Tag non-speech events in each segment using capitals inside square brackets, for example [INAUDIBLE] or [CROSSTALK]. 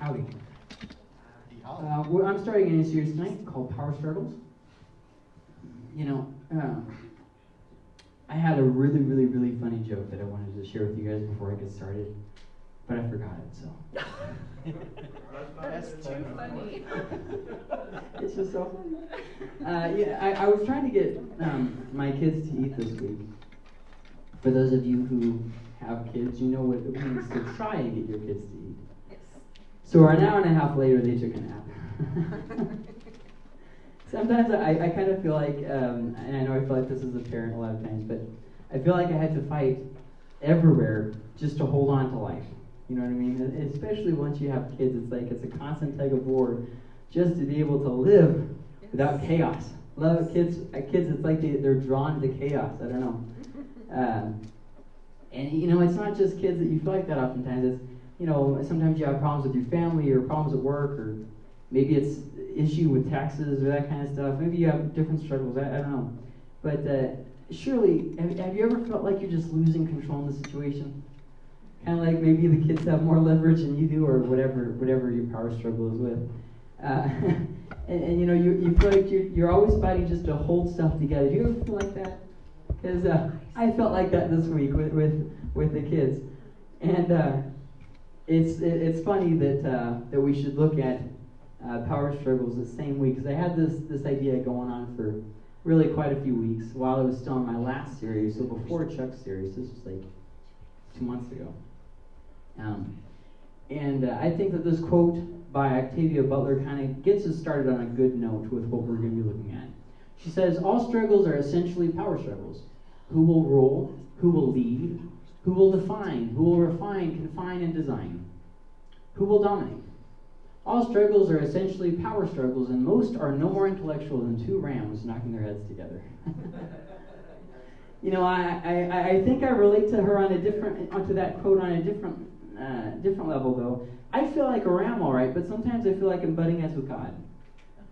Howdy. Uh, well, I'm starting a new series tonight called Power Struggles. You know, uh, I had a really, really, really funny joke that I wanted to share with you guys before I get started, but I forgot it, so. That's too funny. [LAUGHS] it's just so funny. Uh, yeah, I, I was trying to get um, my kids to eat this week. For those of you who have kids, you know what it means to try and get your kids to eat. Yes. So an hour and a half later, they took a nap. [LAUGHS] Sometimes I, I kind of feel like, um, and I know I feel like this is a parent a lot of times, but I feel like I had to fight everywhere just to hold on to life. You know what I mean? Especially once you have kids, it's like it's a constant tug of war just to be able to live without chaos. Love kids. uh, Kids, it's like they, they're drawn to chaos. I don't know. [LAUGHS] Um, and you know, it's not just kids that you feel like that. Oftentimes, it's you know, sometimes you have problems with your family or problems at work, or maybe it's issue with taxes or that kind of stuff. Maybe you have different struggles. I, I don't know. But uh, surely, have, have you ever felt like you're just losing control in the situation? Kind of like maybe the kids have more leverage than you do, or whatever, whatever your power struggle is with. Uh, [LAUGHS] and, and you know, you, you feel like you're, you're always fighting just to hold stuff together. Do you ever feel like that? Because uh, I felt like that this week with, with, with the kids. And uh, it's, it, it's funny that, uh, that we should look at uh, power struggles the same week. Because I had this, this idea going on for really quite a few weeks while I was still in my last series. So before Chuck's series, this was like two months ago. Um, and uh, I think that this quote by Octavia Butler kind of gets us started on a good note with what we're going to be looking at. She says, All struggles are essentially power struggles. Who will rule? Who will lead? Who will define? Who will refine, confine, and design? Who will dominate? All struggles are essentially power struggles, and most are no more intellectual than two rams knocking their heads together. [LAUGHS] you know, I, I, I think I relate to her on a different, onto that quote on a different, uh, different level, though. I feel like a ram, all right, but sometimes I feel like I'm butting heads with God.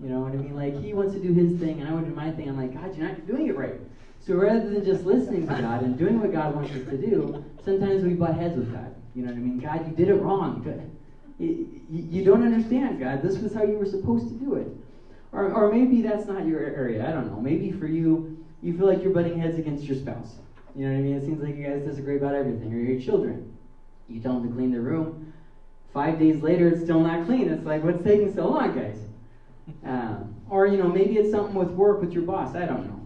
You know what I mean? Like He wants to do His thing, and I want to do my thing. I'm like, God, you're not doing it right. So rather than just listening to God and doing what God wants us to do, sometimes we butt heads with God. You know what I mean? God, you did it wrong. [LAUGHS] You, don't understand, God. This was how you were supposed to do it. Or, or maybe that's not your area. I don't know. Maybe for you, you feel like you're butting heads against your spouse. You know what I mean? It seems like you guys disagree about everything. Or your children. You tell them to clean their room. Five days later, it's still not clean. It's like, what's taking so long, guys? Um, or, you know, maybe it's something with work with your boss. I don't know.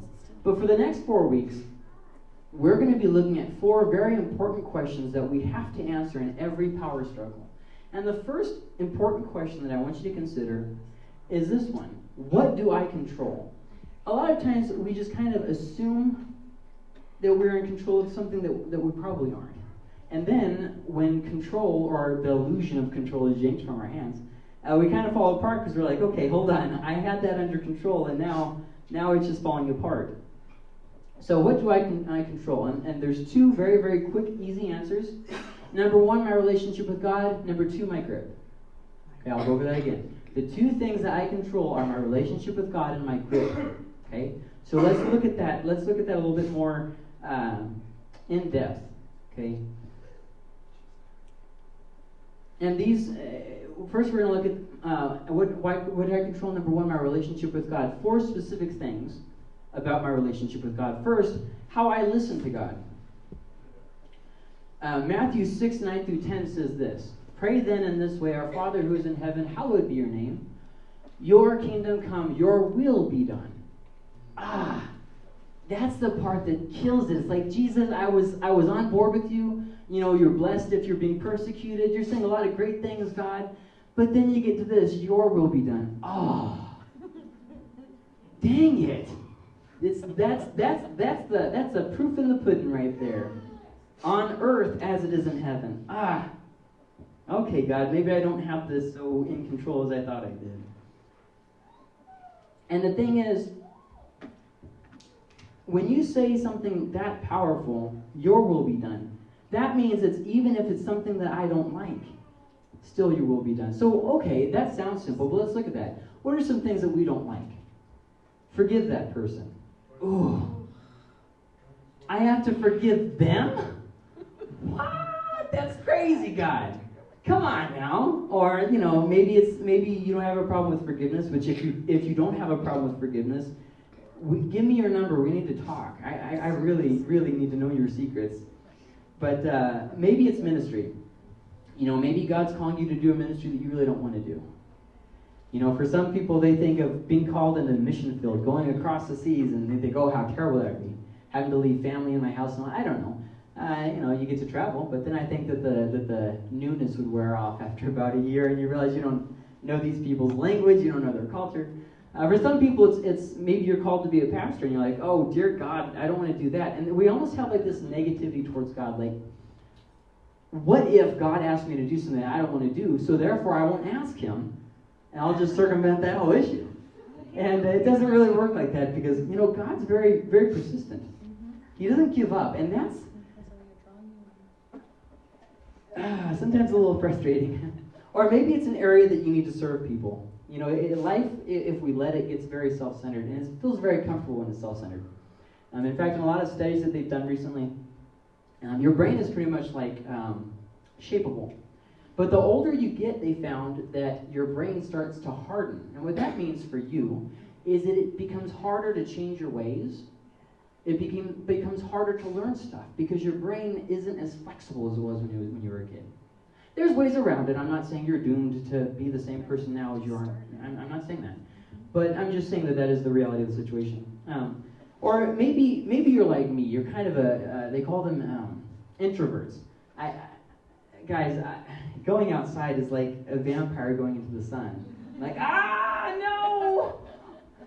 But for the next four weeks, we're going to be looking at four very important questions that we have to answer in every power struggle. And the first important question that I want you to consider is this one What do I control? A lot of times we just kind of assume that we're in control of something that, that we probably aren't. And then when control or the illusion of control is yanked from our hands, uh, we kind of fall apart because we're like, okay, hold on, I had that under control, and now now it's just falling apart. So what do I, con- I control? And, and there's two very, very quick, easy answers. Number one, my relationship with God. Number two, my grip. Okay, I'll go over that again. The two things that I control are my relationship with God and my grip. Okay, so let's look at that. Let's look at that a little bit more um, in depth. Okay. And these, uh, first we're going to look at uh, what, why, what do I control? Number one, my relationship with God. Four specific things about my relationship with God. First, how I listen to God. Uh, Matthew 6, 9 through 10 says this Pray then in this way, Our Father who is in heaven, hallowed be your name. Your kingdom come, your will be done. Ah, that's the part that kills it. It's like Jesus, I was I was on board with you. You know, you're blessed if you're being persecuted. You're saying a lot of great things, God. But then you get to this, your will be done. Oh. Dang it. It's, that's that's that's the that's the proof in the pudding right there. On earth as it is in heaven. Ah. Okay, God, maybe I don't have this so in control as I thought I did. And the thing is, when you say something that powerful, your will be done. That means it's even if it's something that I don't like, still your will be done. So, okay, that sounds simple, but let's look at that. What are some things that we don't like? Forgive that person. I have to forgive them? What? That's crazy, God. come on now. Or, you know, maybe it's maybe you don't have a problem with forgiveness, which if you if you don't have a problem with forgiveness, we, give me your number. We need to talk. I, I, I really, really need to know your secrets. But uh, maybe it's ministry. You know, maybe God's calling you to do a ministry that you really don't want to do. You know, for some people, they think of being called into the mission field, going across the seas, and they think, oh, how terrible that would be. Having to leave family in my house, and I don't know. Uh, you know, you get to travel, but then I think that the that the newness would wear off after [LAUGHS] about a year, and you realize you don't know these people's language, you don't know their culture. Uh, for some people, it's it's maybe you're called to be a pastor, and you're like, oh dear God, I don't want to do that, and we almost have like this negativity towards God, like, what if God asked me to do something I don't want to do, so therefore I won't ask Him and I'll just circumvent that whole issue. And it doesn't really work like that because, you know, God's very, very persistent. He doesn't give up, and that's uh, sometimes a little frustrating. [LAUGHS] or maybe it's an area that you need to serve people. You know, in life, if we let it, gets very self centered, and it feels very comfortable when it's self centered. Um, in fact, in a lot of studies that they've done recently, um, your brain is pretty much like um, shapeable. But the older you get, they found that your brain starts to harden. And what that means for you is that it becomes harder to change your ways. It became, becomes harder to learn stuff because your brain isn't as flexible as it was when you, when you were a kid. There's ways around it. I'm not saying you're doomed to be the same person now as you are. I'm, I'm not saying that. But I'm just saying that that is the reality of the situation. Um, or maybe maybe you're like me. You're kind of a, uh, they call them um, introverts. I, I guys, I, going outside is like a vampire going into the sun. Like, ah, no!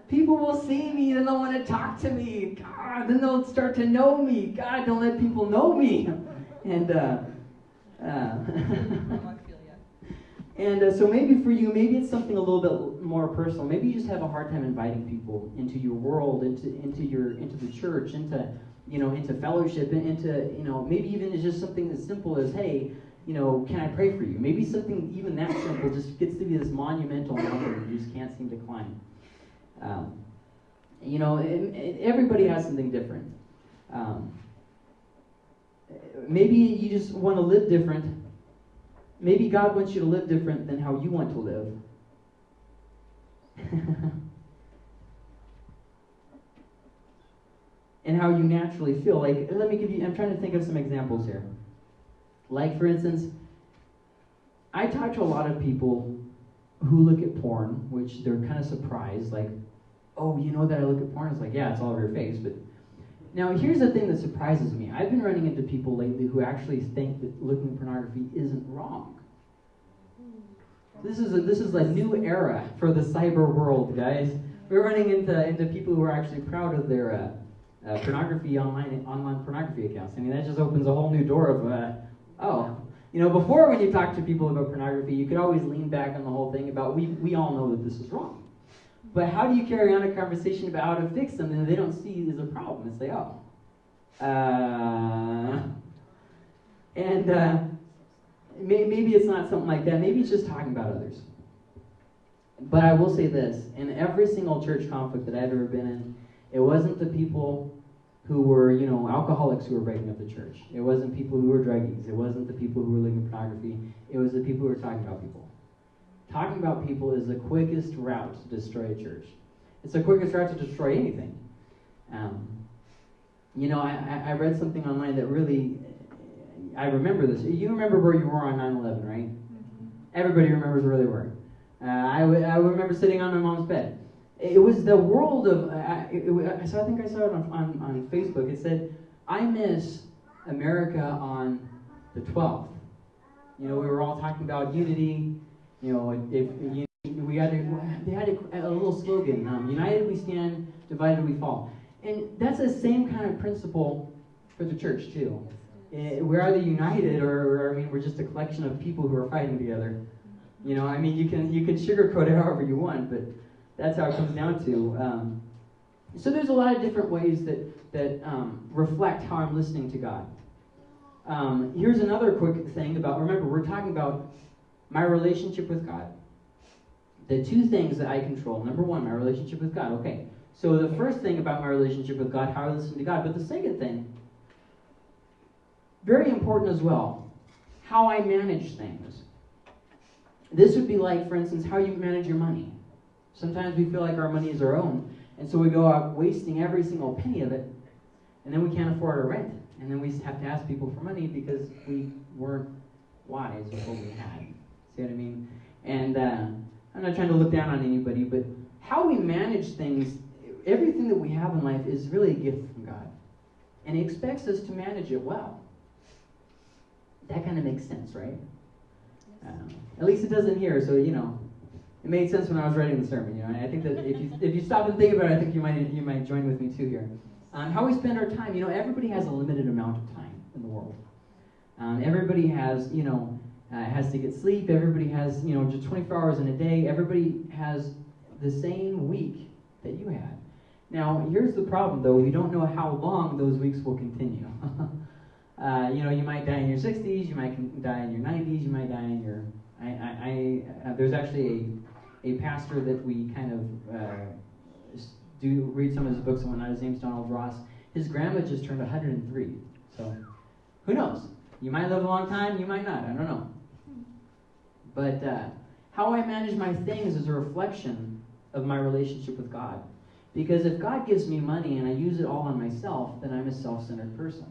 People will see me, then they'll want to talk to me. God, then they'll start to know me. God, don't let people know me. And, uh, uh, [LAUGHS] and uh, so maybe for you, maybe it's something a little bit more personal. Maybe you just have a hard time inviting people into your world, into into your into the church, into you know into fellowship, into you know maybe even it's just something as simple as hey, you know, can I pray for you? Maybe something even that simple just gets to be this monumental mountain you just can't seem to climb. Um, you know, it, it, everybody has something different. Um, maybe you just want to live different. Maybe God wants you to live different than how you want to live. [LAUGHS] and how you naturally feel. Like, let me give you, I'm trying to think of some examples here. Like, for instance, I talk to a lot of people who look at porn, which they're kind of surprised, like, oh, you know that I look at porn? It's like, yeah, it's all over your face. But now, here's the thing that surprises me. I've been running into people lately who actually think that looking at pornography isn't wrong. This is a, this is a new era for the cyber world, guys. We're running into, into people who are actually proud of their uh, uh, pornography online online pornography accounts. I mean, that just opens a whole new door of uh, Oh, you know, before when you talk to people about pornography, you could always lean back on the whole thing about we, we all know that this is wrong. But how do you carry on a conversation about how to fix something that they don't see as a problem? It's like, oh. Uh, and uh, maybe it's not something like that. Maybe it's just talking about others. But I will say this in every single church conflict that I've ever been in, it wasn't the people who were, you know, alcoholics who were breaking up the church. It wasn't people who were druggies. It wasn't the people who were looking at pornography. It was the people who were talking about people. Talking about people is the quickest route to destroy a church. It's the quickest route to destroy anything. Um, you know, I, I read something online that really, I remember this. You remember where you were on 9 11, right? Mm-hmm. Everybody remembers where they were. Uh, I, w- I remember sitting on my mom's bed it was the world of. Uh, it, it, so I think I saw it on, on, on Facebook. It said, "I miss America on the 12th." You know, we were all talking about unity. You know, if, if we had a, they had a, a little slogan: um, "United we stand, divided we fall." And that's the same kind of principle for the church too. Eh, we're either united, or, or I mean, we're just a collection of people who are fighting together. You know, I mean, you can you can sugarcoat it however you want, but that's how it comes down to. Um, so there's a lot of different ways that that um, reflect how I'm listening to God. Um, here's another quick thing about. Remember, we're talking about my relationship with God. The two things that I control. Number one, my relationship with God. Okay. So the first thing about my relationship with God, how I listen to God. But the second thing, very important as well, how I manage things. This would be like, for instance, how you manage your money. Sometimes we feel like our money is our own, and so we go out wasting every single penny of it, and then we can't afford our rent. And then we have to ask people for money because we weren't wise with what we had. See what I mean? And uh, I'm not trying to look down on anybody, but how we manage things, everything that we have in life is really a gift from God. And He expects us to manage it well. That kind of makes sense, right? Um, at least it doesn't here, so you know, it made sense when I was writing the sermon. You know, I think that if you if you stop and think about it, I think you might you might join with me too here. Um, how we spend our time. You know, everybody has a limited amount of time in the world. Um, everybody has, you know, uh, has to get sleep. Everybody has, you know, just 24 hours in a day. Everybody has the same week that you had. Now, here's the problem, though. We don't know how long those weeks will continue. [LAUGHS] uh, you know, you might die in your 60s. You might die in your 90s. You might die in your. I, I, I uh, there's actually a, a pastor that we kind of uh, do read some of his books and whatnot. His name's Donald Ross. His grandma just turned 103. So, who knows? You might live a long time, you might not. I don't know. But uh, how I manage my things is a reflection of my relationship with God. Because if God gives me money and I use it all on myself, then I'm a self centered person.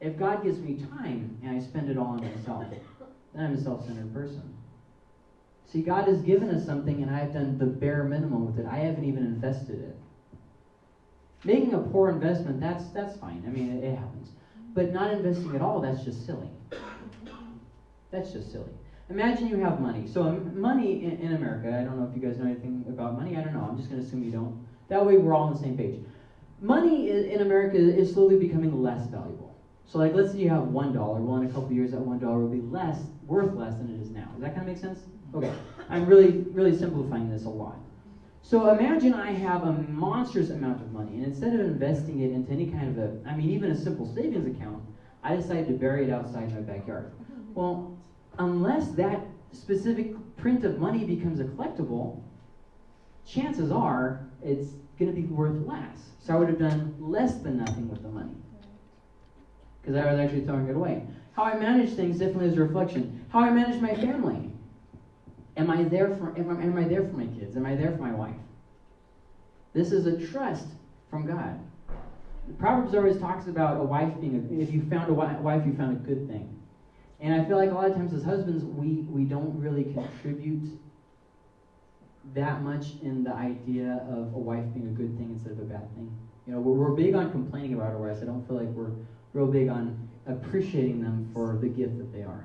If God gives me time and I spend it all on myself, then I'm a self centered person. See, God has given us something and I've done the bare minimum with it. I haven't even invested it. Making a poor investment, that's, that's fine. I mean, it, it happens. But not investing at all, that's just silly. That's just silly. Imagine you have money. So money in, in, America, I don't know if you guys know anything about money. I don't know. I'm just going to assume you don't. That way we're all on the same page. Money in America is slowly becoming less valuable. So like let's say you have one dollar. Well, in a couple years that one dollar will be less, worth less than it is now. Does that kind of make sense? Okay. I'm really, really simplifying this a lot. So imagine I have a monstrous amount of money, and instead of investing it into any kind of a, I mean, even a simple savings account, I decided to bury it outside my backyard. Well, unless that specific print of money becomes a collectible, chances are it's going to be worth less. So I would have done less than nothing with the money because I was actually throwing it away. How I manage things definitely is a reflection. How I manage my family. Am I there for am I, am I there for my kids? Am I there for my wife? This is a trust from God. Proverbs always talks about a wife being a, if you found a wife, you found a good thing. And I feel like a lot of times as husbands, we, we don't really contribute that much in the idea of a wife being a good thing instead of a bad thing. You know, we're, we're big on complaining about our wives. I don't feel like we're real big on appreciating them for the gift that they are.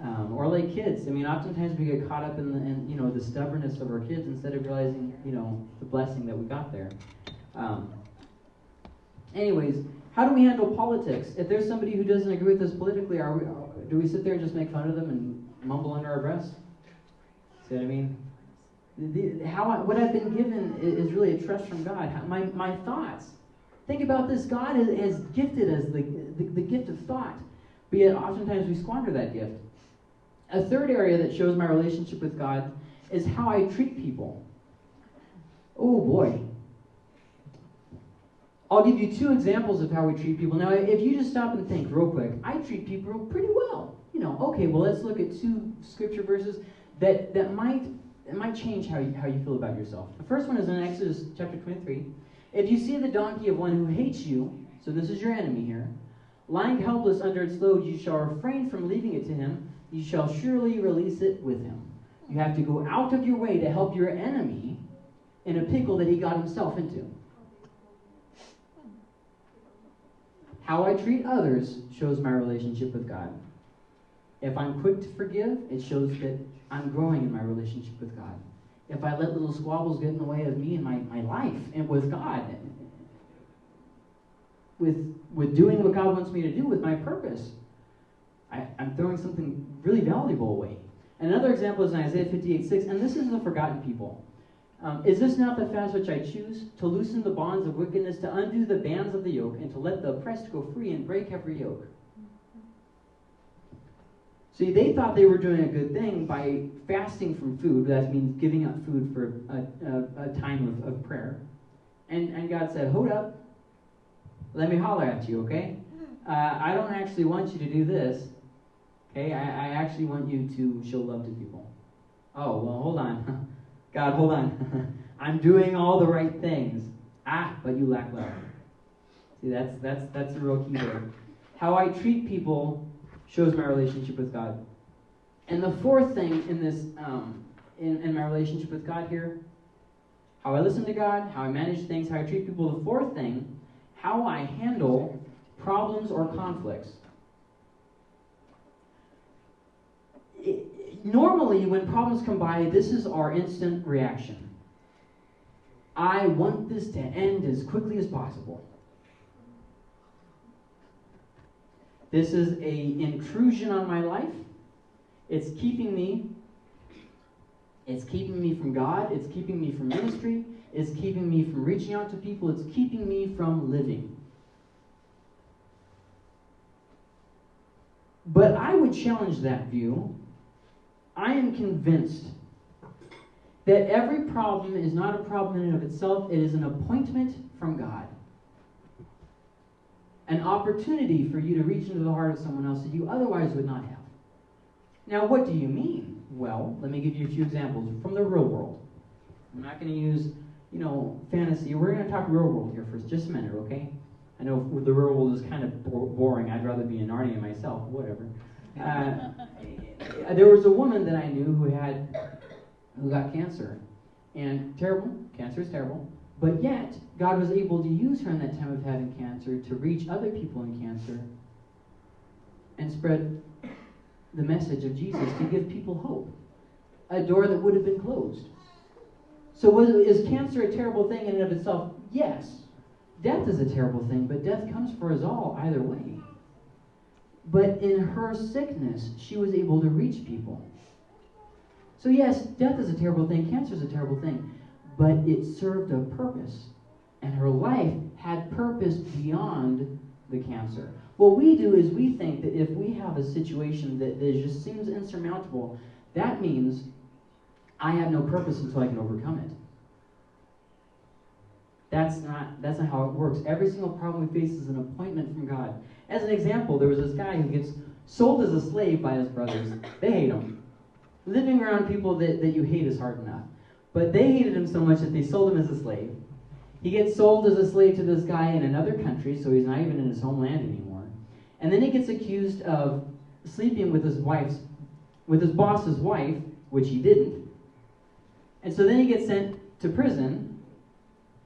Um, or like kids. I mean, oftentimes we get caught up in, the, in, you know the stubbornness of our kids instead of realizing you know the blessing that we got there. Um, anyways, how do we handle politics? If there's somebody who doesn't agree with us politically, are we, do we sit there and just make fun of them and mumble under our breath? See what I mean? The, how I, what I've been given is, really a trust from God. My, my thoughts. Think about this. God has, gifted us the, the, the gift of thought, but yet oftentimes we squander that gift. A third area that shows my relationship with God is how I treat people. Oh boy. I'll give you two examples of how we treat people. Now, if you just stop and think real quick, I treat people pretty well. You know, okay, well, let's look at two scripture verses that, that might might change how you, how you feel about yourself. The first one is in Exodus chapter 23. If you see the donkey of one who hates you, so this is your enemy here, lying helpless under its load, you shall refrain from leaving it to him you shall surely release it with him. You have to go out of your way to help your enemy in a pickle that he got himself into. How I treat others shows my relationship with God. If I'm quick to forgive, it shows that I'm growing in my relationship with God. If I let little squabbles get in the way of me and my, my life and with God, with, with doing what God wants me to do with my purpose, I, am throwing something really valuable away. Another example is in Isaiah 58 6, and this is the forgotten people. Um, is this not the fast which I choose? To loosen the bonds of wickedness, to undo the bands of the yoke, and to let the oppressed go free and break every yoke. See, they thought they were doing a good thing by fasting from food. That means giving up food for a, a, a time of, of prayer. And, and God said, Hold up. Let me holler at you, okay? Uh, I don't actually want you to do this. Okay, I, I actually want you to show love to people. Oh, well, hold on. [LAUGHS] God, hold on. [LAUGHS] I'm doing all the right things. Ah, but you lack love. See, that's that's that's the real key there. How I treat people shows my relationship with God. And the fourth thing in this, um, in, in my relationship with God here, how I listen to God, how I manage things, how I treat people. The fourth thing, how I handle problems or conflicts. It, normally, when problems come by, this is our instant reaction. I want this to end as quickly as possible. This is a intrusion on my life. It's keeping me it's keeping me from God, it's keeping me from ministry, it's keeping me from reaching out to people, it's keeping me from living. But I would challenge that view. I am convinced that every problem is not a problem in and of itself, it is an appointment from God. An opportunity for you to reach into the heart of someone else that you otherwise would not have. Now, what do you mean? Well, let me give you a few examples from the real world. I'm not going to use, you know, fantasy. We're going to talk real world here for just a minute, okay? I know the real world is kind of boring. I'd rather be in Narnia myself, whatever. Uh, there was a woman that I knew who had who got cancer. And terrible, cancer is terrible. But yet, God was able to use her in that time of having cancer to reach other people in cancer and spread the message of Jesus to give people hope. A door that would have been closed. So, was, is cancer a terrible thing in and of itself? Yes. Death is a terrible thing, but death comes for us all either way. But in her sickness, she was able to reach people. So, yes, death is a terrible thing, cancer is a terrible thing, but it served a purpose. And her life had purpose beyond the cancer. What we do is we think that if we have a situation that, that just seems insurmountable, that means I have no purpose until I can overcome it. That's not, that's not how it works. Every single problem we face is an appointment from God. As an example, there was this guy who gets sold as a slave by his brothers. They hate him. Living around people that, that you hate is hard enough. But they hated him so much that they sold him as a slave. He gets sold as a slave to this guy in another country, so he's not even in his homeland anymore. And then he gets accused of sleeping with his wife's, with his boss's wife, which he didn't. And so then he gets sent to prison.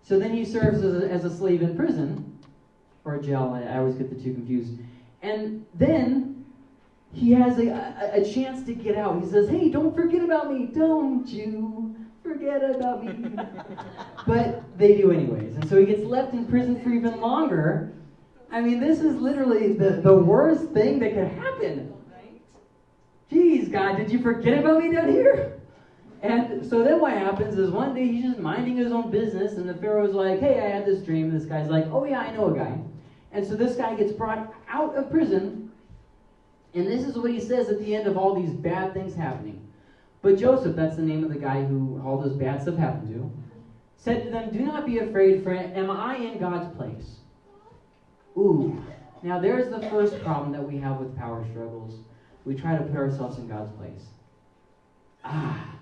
So then he serves as a, as a slave in prison, or jail. I, I always get the two confused. And then he has a, a, a, chance to get out. He says, Hey, don't forget about me. Don't you forget about me. [LAUGHS] but they do anyways. And so he gets left in prison for even longer. I mean, this is literally the, the worst thing that could happen. Jeez, God, did you forget about me down here? And so then what happens is one day he's just minding his own business, and the Pharaoh's like, Hey, I had this dream. And this guy's like, Oh, yeah, I know a guy. And so this guy gets brought out of prison and this is what he says at the end of all these bad things happening. But Joseph, that's the name of the guy who all this bad stuff happened to, said to them, Do not be afraid, for am I in God's place? Ooh. Now there's the first problem that we have with power struggles. We try to put ourselves in God's place. Ah.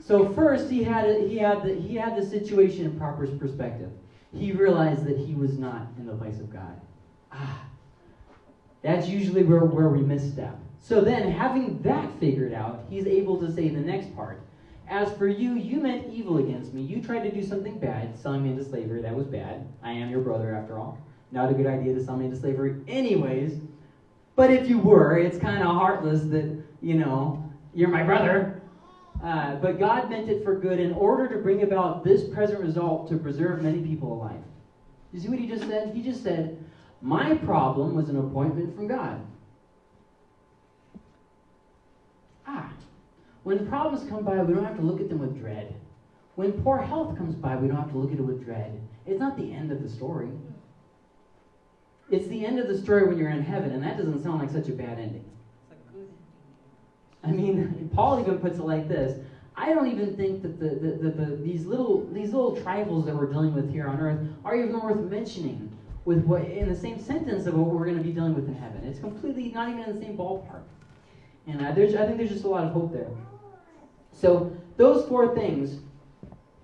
So first he had he had the he had the situation in proper perspective. He realized that he was not in the place of God. Ah. That's usually where, where we misstep. So then, having that figured out, he's able to say the next part As for you, you meant evil against me. You tried to do something bad, selling me into slavery. That was bad. I am your brother, after all. Not a good idea to sell me into slavery, anyways. But if you were, it's kind of heartless that, you know, you're my brother. Uh, but God meant it for good in order to bring about this present result to preserve many people alive. You see what he just said? He just said, my problem was an appointment from God. Ah, when problems come by, we don't have to look at them with dread. When poor health comes by, we don't have to look at it with dread. It's not the end of the story. It's the end of the story when you're in heaven, and that doesn't sound like such a bad ending. I mean, Paul even puts it like this. I don't even think that the, the, the, the, these little these little trifles that we're dealing with here on earth are even worth mentioning with what in the same sentence of what we're going to be dealing with in heaven. It's completely not even in the same ballpark. And I, there's, I think there's just a lot of hope there. So those four things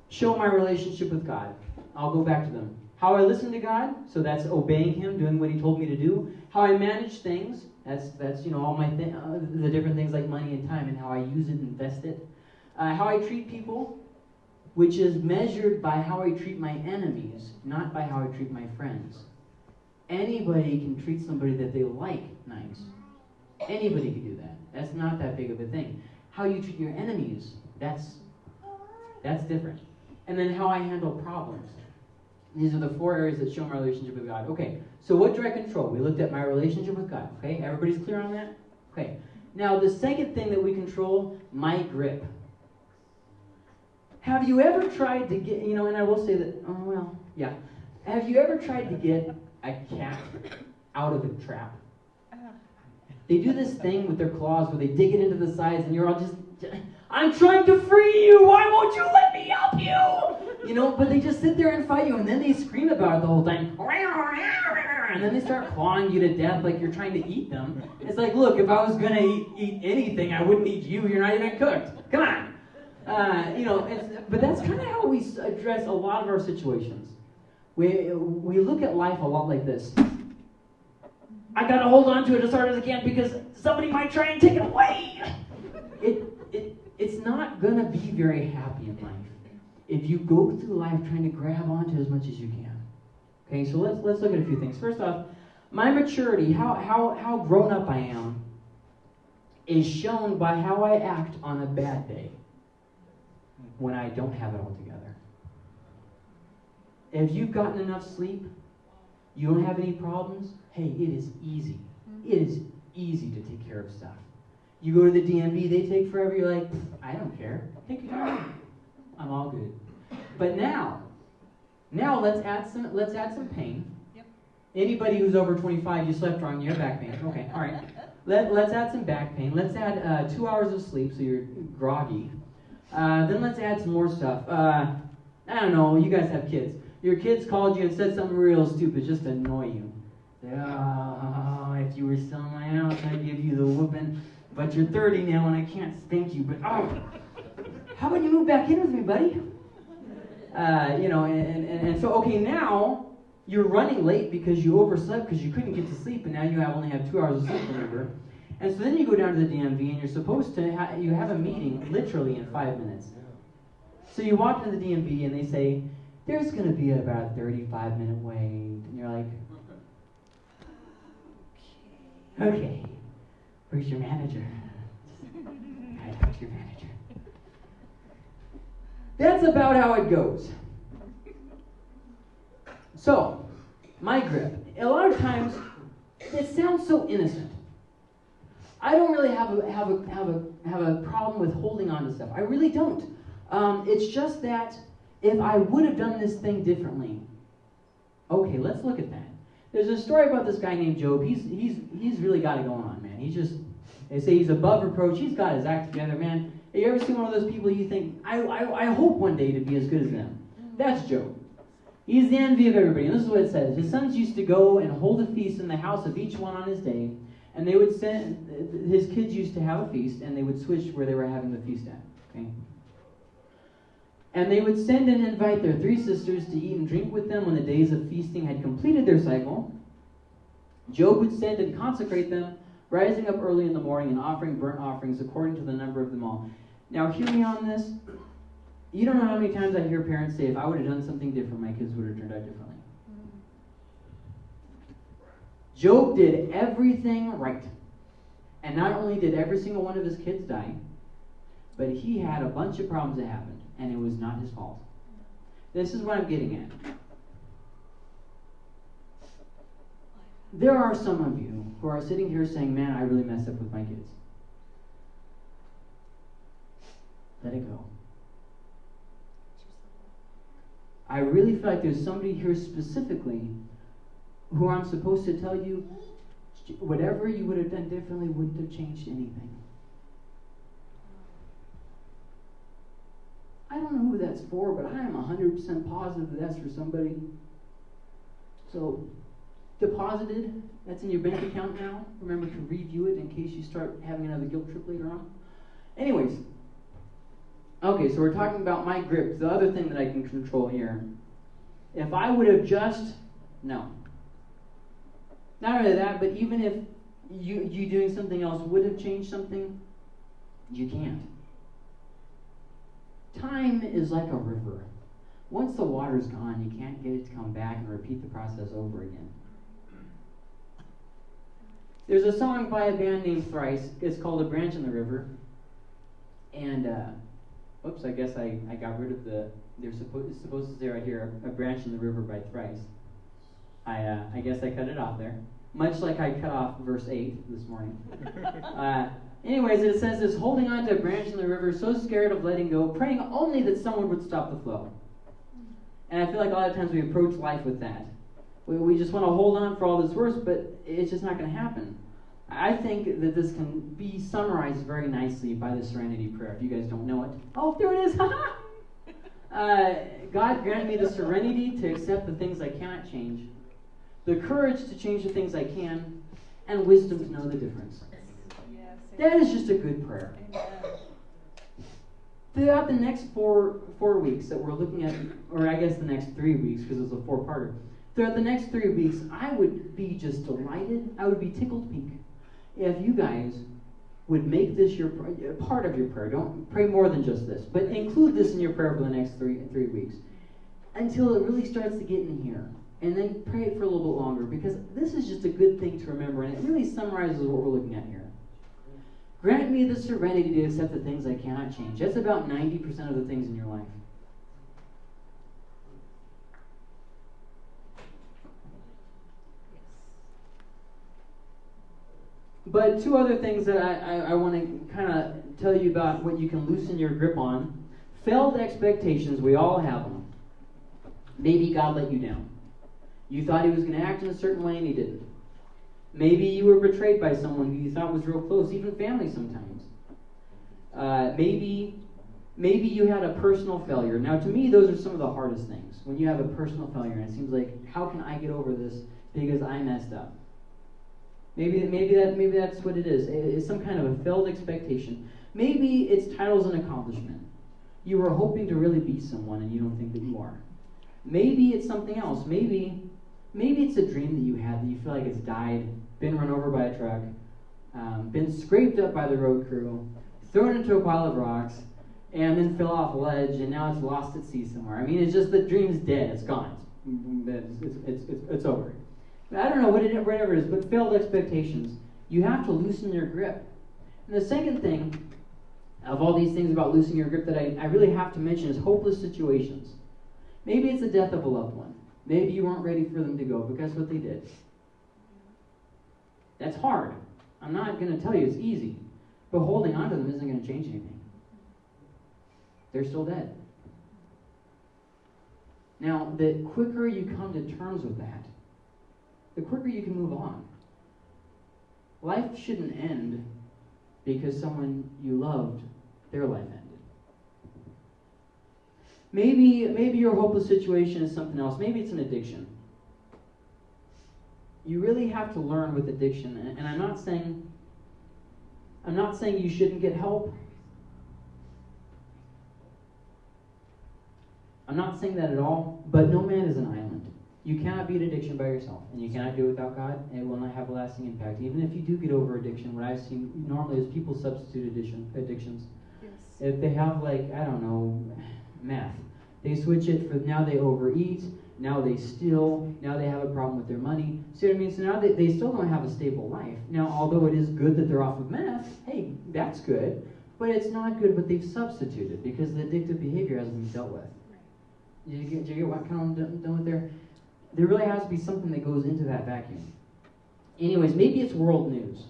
show my relationship with God. I'll go back to them. How I listen to God, so that's obeying Him, doing what He told me to do. How I manage things, that's that's you know all my th- uh, the different things like money and time and how I use it, and invest it. Uh, how I treat people, which is measured by how I treat my enemies, not by how I treat my friends. Anybody can treat somebody that they like nice. Anybody can do that. That's not that big of a thing. How you treat your enemies, that's that's different. And then how I handle problems. These are the four areas that show my relationship with God. Okay, so what do I control? We looked at my relationship with God. Okay, everybody's clear on that? Okay. Now, the second thing that we control, my grip. Have you ever tried to get, you know, and I will say that, oh, well, yeah. Have you ever tried to get a cat out of a trap? They do this thing with their claws where they dig it into the sides, and you're all just, I'm trying to free you. Why won't you let me help you? You know, but they just sit there and fight you, and then they scream about it the whole time. And then they start clawing you to death like you're trying to eat them. It's like, look, if I was going to eat, eat anything, I wouldn't eat you. You're not even cooked. Come on. Uh, you know, but that's kind of how we address a lot of our situations. We, we look at life a lot like this. I got to hold on to it as hard as I can because somebody might try and take it away. It, it, it's not to be very happy in life if you go through life trying to grab onto as much as you can. Okay, so let's, let's look at a few things. First off, my maturity, how, how, how grown up I am, is shown by how I act on a bad day when I don't have it all together. If you've gotten enough sleep, you don't have any problems, hey, it is easy. Mm-hmm. It is easy to take care of stuff. You go to the DMV, they take forever, you're like, I don't care. Take your time. I'm all good. But now, now let's add some let's add some pain. Yep. Anybody who's over 25, you slept wrong, you have back pain. Okay, all right. [LAUGHS] Let, let's add some back pain. Let's add uh, two hours of sleep so you're groggy. Uh, then let's add some more stuff. Uh, I don't know, you guys have kids. Your kids called you and said something real stupid just to annoy you. Oh, if you were still in my house, I'd give you the whooping. But you're 30 now and I can't spank you. But oh, how about you move back in with me, buddy? Uh, you know, and, and, and so, okay, now you're running late because you overslept because you couldn't get to sleep, and now you have only have two hours of sleep, remember? And so then you go down to the DMV, and you're supposed to, ha- you have a meeting literally in five minutes. So you walk into the DMV, and they say, there's going to be about a 35 minute wait. And you're like, okay, where's your manager? [LAUGHS] I talk to your manager. That's about how it goes. So, my grip. A lot of times, it sounds so innocent. I don't really have a, have a, have a, have a problem with holding on to stuff. I really don't. Um, it's just that if I would have done this thing differently, okay, let's look at that. There's a story about this guy named Job. He's, he's, he's really got it going on, man. He's just, they say he's above reproach. He's got his act together, man. Have you ever seen one of those people you think, I, I, I hope one day to be as good as them? That's Job. He's the envy of everybody. And this is what it says His sons used to go and hold a feast in the house of each one on his day. And they would send, his kids used to have a feast, and they would switch where they were having the feast at. Okay? And they would send and invite their three sisters to eat and drink with them when the days of feasting had completed their cycle. Job would send and consecrate them, rising up early in the morning and offering burnt offerings according to the number of them all. Now, hear me on this. You don't know how many times I hear parents say, if I would have done something different, my kids would have turned out differently. Job did everything right. And not only did every single one of his kids die, but he had a bunch of problems that happened, and it was not his fault. This is what I'm getting at. There are some of you who are sitting here saying, Man, I really messed up with my kids. Let it go. I really feel like there's somebody here specifically who I'm supposed to tell you whatever you would have done differently wouldn't have changed anything. I don't know who that's for, but I am 100% positive that that's for somebody. So, deposited. That's in your bank account now. Remember to review it in case you start having another guilt trip later on. Anyways, okay, so we're talking about my grip, the other thing that I can control here. If I would have just, no. Not only that, but even if you, you doing something else would have changed something, you can't. Time is like a river. Once the water's gone, you can't get it to come back and repeat the process over again. There's a song by a band named Thrice. It's called A Branch in the River. And, uh, oops, I guess I, I got rid of the, there's supposed, it's supposed to say right here, A Branch in the River by Thrice. I, uh, I guess I cut it off there. Much like I cut off verse 8 this morning. [LAUGHS] Uh, anyways, it says this holding on to a branch in the river, so scared of letting go, praying only that someone would stop the flow. And I feel like a lot of times we approach life with that. We, we just want to hold on for all this worse, but it's just not going to happen. I think that this can be summarized very nicely by the Serenity Prayer. If you guys don't know it, oh, there it is! [LAUGHS] uh, God grant me the serenity to accept the things I cannot change, the courage to change the things I can, and wisdom to know the difference. That is just a good prayer. Throughout the next four four weeks that we're looking at, or I guess the next three weeks because it's a four parter. Throughout the next three weeks, I would be just delighted. I would be tickled pink if you guys would make this your uh, part of your prayer. Don't pray more than just this, but include this in your prayer for the next three three weeks until it really starts to get in here. And then pray it for a little bit longer because this is just a good thing to remember and it really summarizes what we're looking at here. Grant me the serenity to accept the things I cannot change. That's about 90% of the things in your life. But two other things that I, I, I want to kind of tell you about what you can loosen your grip on. Failed expectations, we all have them. Maybe God let you down. You thought he was going to act in a certain way and he didn't. Maybe you were betrayed by someone who you thought was real close, even family sometimes. Uh, maybe, maybe you had a personal failure. Now, to me, those are some of the hardest things. When you have a personal failure, and it seems like, how can I get over this because I messed up? Maybe, maybe that, maybe that's what it is. It's some kind of a failed expectation. Maybe it's titles and accomplishment. You were hoping to really be someone, and you don't think that you are. Maybe it's something else. Maybe Maybe it's a dream that you had that you feel like it's died, been run over by a truck, um, been scraped up by the road crew, thrown into a pile of rocks, and then fell off a ledge, and now it's lost at sea somewhere. I mean, it's just the dream's dead. It's gone. It's, it's, it's, it's, it's over. I don't know what it, whatever it is, but failed expectations. You have to loosen your grip. And the second thing of all these things about loosening your grip that I, I really have to mention is hopeless situations. Maybe it's the death of a loved one. Maybe you weren't ready for them to go, but guess what they did? That's hard. I'm not going to tell you it's easy, but holding on to them isn't going to change anything. They're still dead. Now, the quicker you come to terms with that, the quicker you can move on. Life shouldn't end because someone you loved, their life ended. Maybe, maybe your hopeless situation is something else. Maybe it's an addiction. You really have to learn with addiction, and, and I'm not saying I'm not saying you shouldn't get help. I'm not saying that at all, but no man is an island. You cannot beat addiction by yourself, and you cannot do it without God, and it will not have a lasting impact. Even if you do get over addiction, what I've seen normally is people substitute addiction, addictions. Yes. If they have, like, I don't know, meth, they switch it for now they overeat, now they steal, now they have a problem with their money. See what I mean? So now they, they still don't have a stable life. Now, although it is good that they're off of meth, hey, that's good, but it's not good what they've substituted because the addictive behavior hasn't been dealt with. Do you get, do you get what kind of done, done with there? There really has to be something that goes into that vacuum. Anyways, maybe it's world news.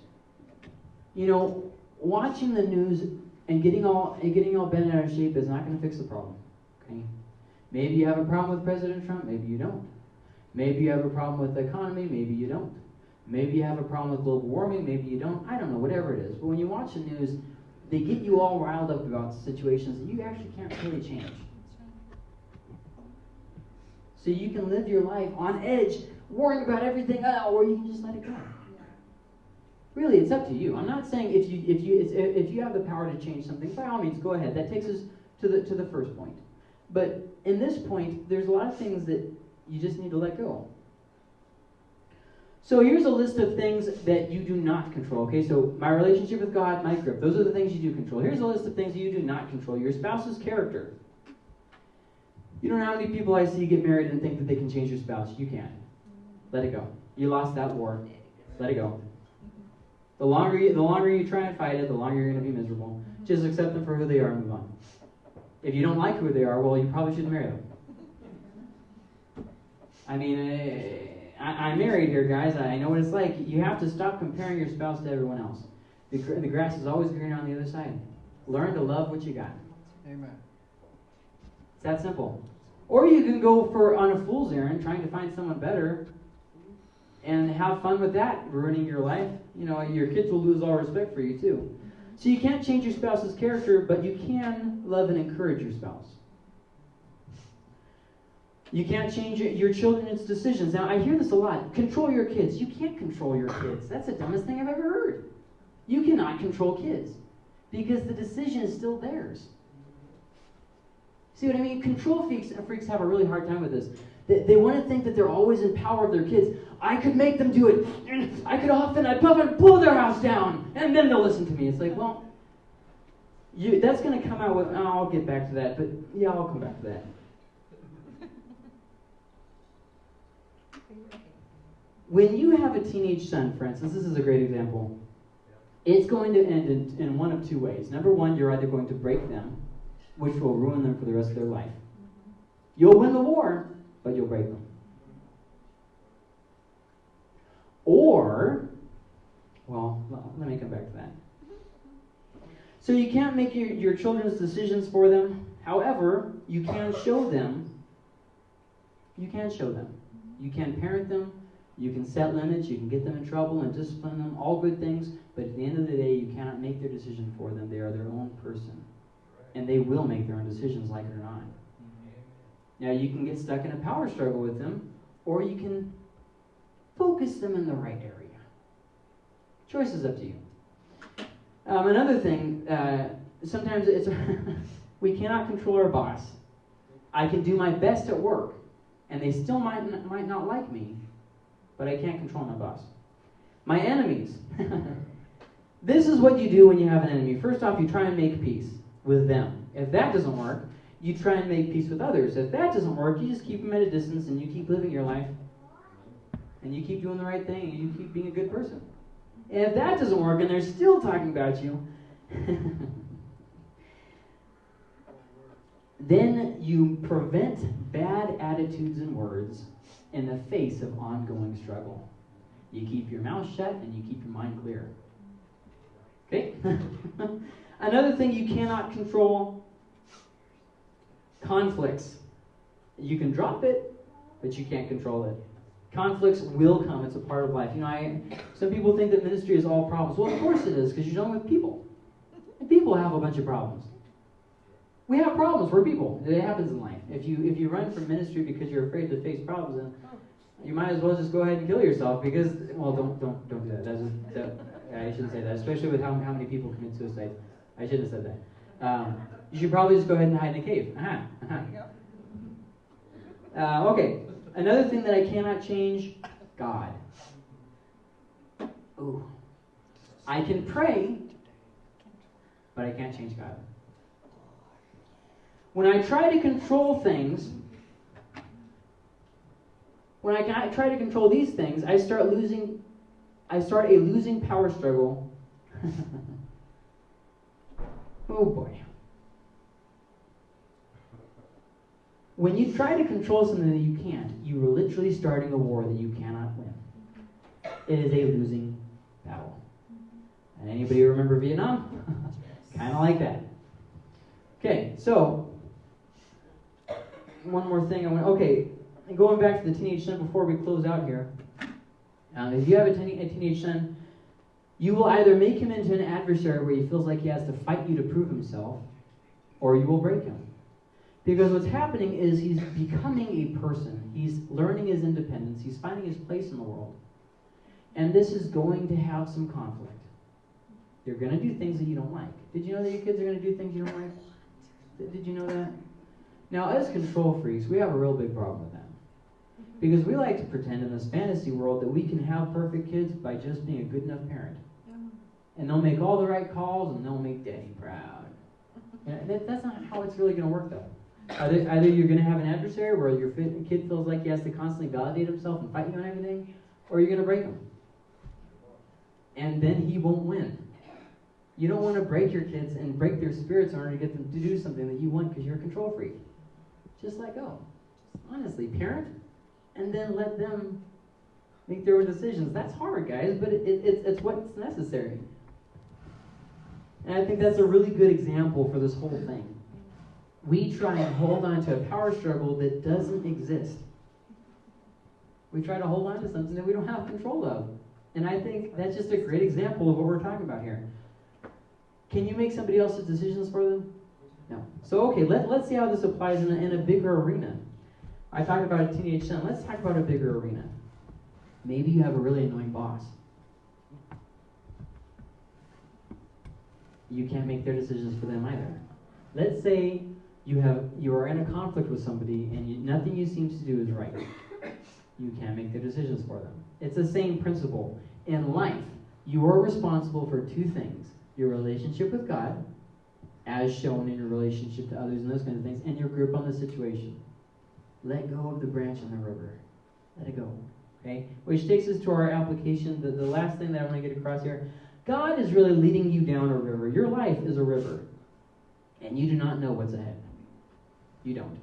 You know, watching the news and getting all and getting all bent out of shape is not going to fix the problem. Okay. Maybe you have a problem with President Trump, maybe you don't. Maybe you have a problem with the economy, maybe you don't. Maybe you have a problem with global warming, maybe you don't. I don't know, whatever it is. But when you watch the news, they get you all riled up about situations that you actually can't really change. So you can live your life on edge worrying about everything, uh, or you can just let it go. Really, it's up to you. I'm not saying if you if you if you have the power to change something, by all means, go ahead. That takes us to the to the first point. But in this point, there's a lot of things that you just need to let go. So here's a list of things that you do not control. Okay, so my relationship with God, my grip, those are the things you do control. Here's a list of things you do not control. Your spouse's character. You don't know how many people I see get married and think that they can change their spouse. You can't. Let it go. You lost that war. Let it go. The longer you, the longer you try and fight it, the longer you're going to be miserable. Just accept them for who they are and move on. If you don't like who they are, well, you probably shouldn't marry them. I mean, eh, I, am married here, guys. I know what it's like. You have to stop comparing your spouse to everyone else. The, the grass is always greener on the other side. Learn to love what you got. Amen. It's that simple. Or you can go for on a fool's errand, trying to find someone better, and have fun with that, ruining your life. You know, your kids will lose all respect for you too. So you can't change your spouse's character, but you can love and encourage your spouse. You can't change your children's decisions. Now, I hear this a lot. Control your kids. You can't control your kids. That's the dumbest thing I've ever heard. You cannot control kids because the decision is still theirs. See what I mean? Control freaks, and freaks have a really hard time with this. They, they want to think that they're always in power of their kids. I could make them do it. I could often, I'd puff and pull their house down, and then they'll listen to me. It's like, well, you, that's going to come out with, oh, I'll get back to that, but yeah, I'll come back to that. When you have a teenage son, for instance, this is a great example. It's going to end in, in one of two ways. Number one, you're either going to break them, which will ruin them for the rest of their life. You'll win the war, but you'll break them. Or, well, let me come back to that. So you can't make your, your children's decisions for them. However, you can show them. You can show them. You can parent them. You can set limits. You can get them in trouble and discipline them. All good things. But at the end of the day, you cannot make their decision for them. They are their own person. And they will make their own decisions, like it or not. Now, you can get stuck in a power struggle with them, or you can focus them in the right area. Choice is up to you. Um, another thing, uh, sometimes it's [LAUGHS] we cannot control our boss. I can do my best at work, and they still might not, might not like me, but I can't control my boss. My enemies. [LAUGHS] this is what you do when you have an enemy. First off, you try and make peace with them. If that doesn't work, you try and make peace with others. If that doesn't work, you just keep them at a distance and you keep living your life. And you keep doing the right thing and you keep being a good person. And if that doesn't work and they're still talking about you, [LAUGHS] then you prevent bad attitudes and words in the face of ongoing struggle. You keep your mouth shut and you keep your mind clear. Okay? [LAUGHS] Another thing you cannot control conflicts. You can drop it, but you can't control it. Conflicts will come. It's a part of life. You know, I, some people think that ministry is all problems. Well, of course it is, because you're dealing with people. And people have a bunch of problems. We have problems. We're people. It happens in life. If you if you run from ministry because you're afraid to face problems, then you might as well just go ahead and kill yourself. Because well, don't don't don't do that. That's just, that I shouldn't say that, especially with how how many people commit suicide. I shouldn't have said that. Um, you should probably just go ahead and hide in a cave. Uh-huh. Uh-huh. Uh, okay, another thing that I cannot change God. Ooh. I can pray, but I can't change God. When I try to control things, when I try to control these things, I start losing, I start a losing power struggle. [LAUGHS] oh boy. When you try to control something that you can't, you are literally starting a war that you cannot win. It is a losing battle. And anybody remember Vietnam? [LAUGHS] kind of like that. Okay, so one more thing I want. Okay, going back to the teenage son before we close out here. Um, if you have a, teen, a teenage son, you will either make him into an adversary where he feels like he has to fight you to prove himself, or you will break him. Because what's happening is he's becoming a person. He's learning his independence. He's finding his place in the world. And this is going to have some conflict. You're going to do things that you don't like. Did you know that your kids are going to do things you don't like? Did you know that? Now, as control freaks, we have a real big problem with that. Because we like to pretend in this fantasy world that we can have perfect kids by just being a good enough parent. And they'll make all the right calls and they'll make daddy proud. And that, that's not how it's really going to work, though. Either, either you're going to have an adversary where your kid feels like he has to constantly validate himself and fight you on everything, or you're going to break him. And then he won't win. You don't want to break your kids and break their spirits in order to get them to do something that you want because you're a control freak. Just let go. Honestly, parent, and then let them make their own decisions. That's hard, guys, but it, it, it's, it's what's necessary. And I think that's a really good example for this whole thing we try and hold on to a power struggle that doesn't exist. We try to hold on to something that we don't have control of. And I think that's just a great example of what we're talking about here. Can you make somebody else's decisions for them? No. So, okay, let, let's see how this applies in a, in a bigger arena. I talked about a teenage son. Let's talk about a bigger arena. Maybe you have a really annoying boss. You can't make their decisions for them either. Let's say you have you are in a conflict with somebody and you, nothing you seem to do is right. You can't make the decisions for them. It's the same principle. In life, you are responsible for two things your relationship with God, as shown in your relationship to others and those kinds of things, and your grip on the situation. Let go of the branch in the river. Let it go. Okay? Which takes us to our application. The, the last thing that I want to get across here God is really leading you down a river. Your life is a river, and you do not know what's ahead. You don't.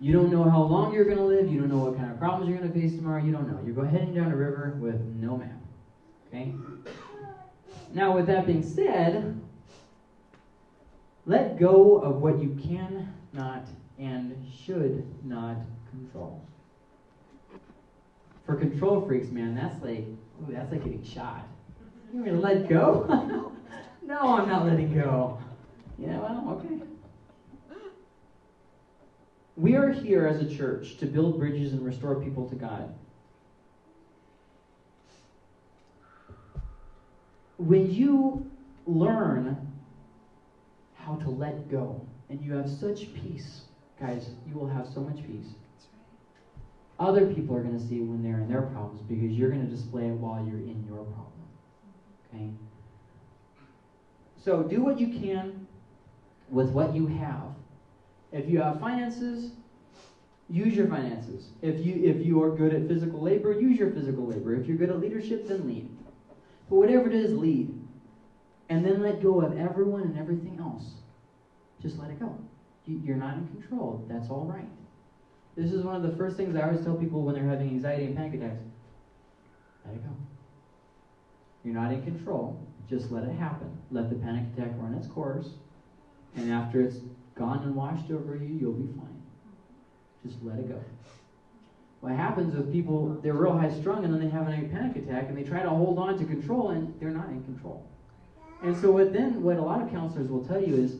You don't know how long you're going to live. You don't know what kind of problems you're going to face tomorrow. You don't know. You're heading down a river with no map. Okay? Now, with that being said, let go of what you cannot and should not control. For control freaks, man, that's like, ooh, that's like getting shot. You mean let go? [LAUGHS] no, I'm not letting go. Yeah, well, okay. We are here as a church to build bridges and restore people to God. When you learn how to let go and you have such peace, guys, you will have so much peace. Other people are going to see it when they're in their problems because you're going to display it while you're in your problem. Mm-hmm. Okay? So do what you can with what you have if you have finances, use your finances. If you if you are good at physical labor, use your physical labor. If you're good at leadership, then lead. But whatever it is, lead. And then let go of everyone and everything else. Just let it go. You're not in control. That's all right. This is one of the first things I always tell people when they're having anxiety and panic attacks. Let it go. You're not in control. Just let it happen. Let the panic attack run its course. And after it's gone and washed over you, you'll be fine. Just let it go. What happens with people, they're real high strung and then they have a panic attack and they try to hold on to control and they're not in control. And so what then what a lot of counselors will tell you is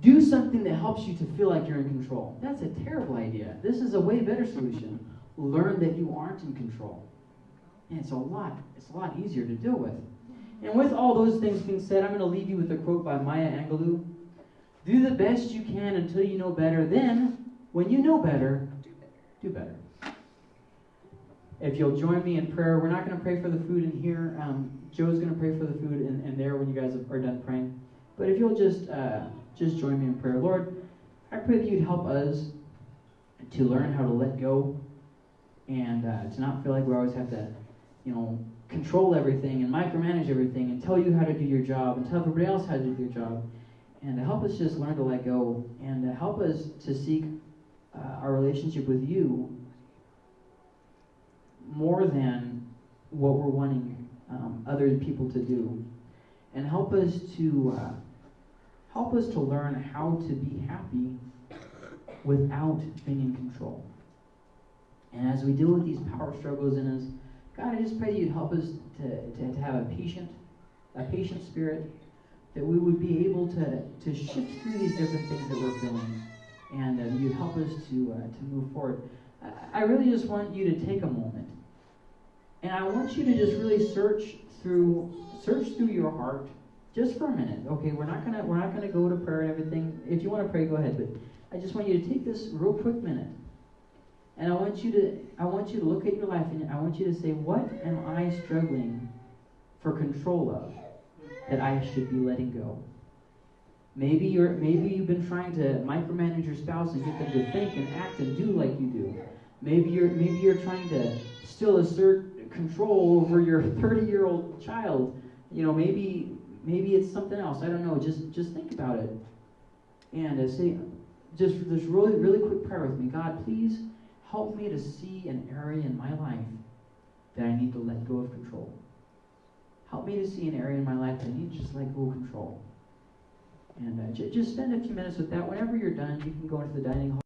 do something that helps you to feel like you're in control. That's a terrible idea. This is a way better solution. Learn that you aren't in control. And it's a lot, it's a lot easier to deal with. And with all those things being said, I'm going to leave you with a quote by Maya Angelou. Do the best you can until you know better. Then, when you know better, do better. If you'll join me in prayer, we're not going to pray for the food in here. Um, Joe's going to pray for the food in, there when you guys are done praying. But if you'll just uh, just join me in prayer, Lord, I pray that you'd help us to learn how to let go and uh, to not feel like we always have to, you know, control everything and micromanage everything and tell you how to do your job and tell everybody else how to do their job. And to help us just learn to let go and to help us to seek uh, our relationship with you more than what we're wanting um, other people to do. And help us to uh, help us to learn how to be happy without being in control and as we deal with these power struggles in us god i just pray that you'd help us to, to, to have a patient a patient spirit that we would be able to, to shift through these different things that we're feeling and uh, you'd help us to, uh, to move forward. I, I really just want you to take a moment. And I want you to just really search through search through your heart just for a minute. Okay, we're not gonna we're not gonna go to prayer and everything. If you want to pray, go ahead. But I just want you to take this real quick minute. And I want you to I want you to look at your life and I want you to say, what am I struggling for control of that I should be letting go? Maybe you're maybe you've been trying to micromanage your spouse and get them to think and act and do like you do. Maybe you're maybe you're trying to still assert control over your [LAUGHS] 30 year old child. You know, maybe maybe it's something else. I don't know. Just just think about it. And say just this really really quick prayer with me. God, please help me to see an area in my life that I need to let go of control. Help me to see an area in my life that I need to just let go of control. And uh, just spend a few minutes with that. Whenever you're done, you can go into the dining hall.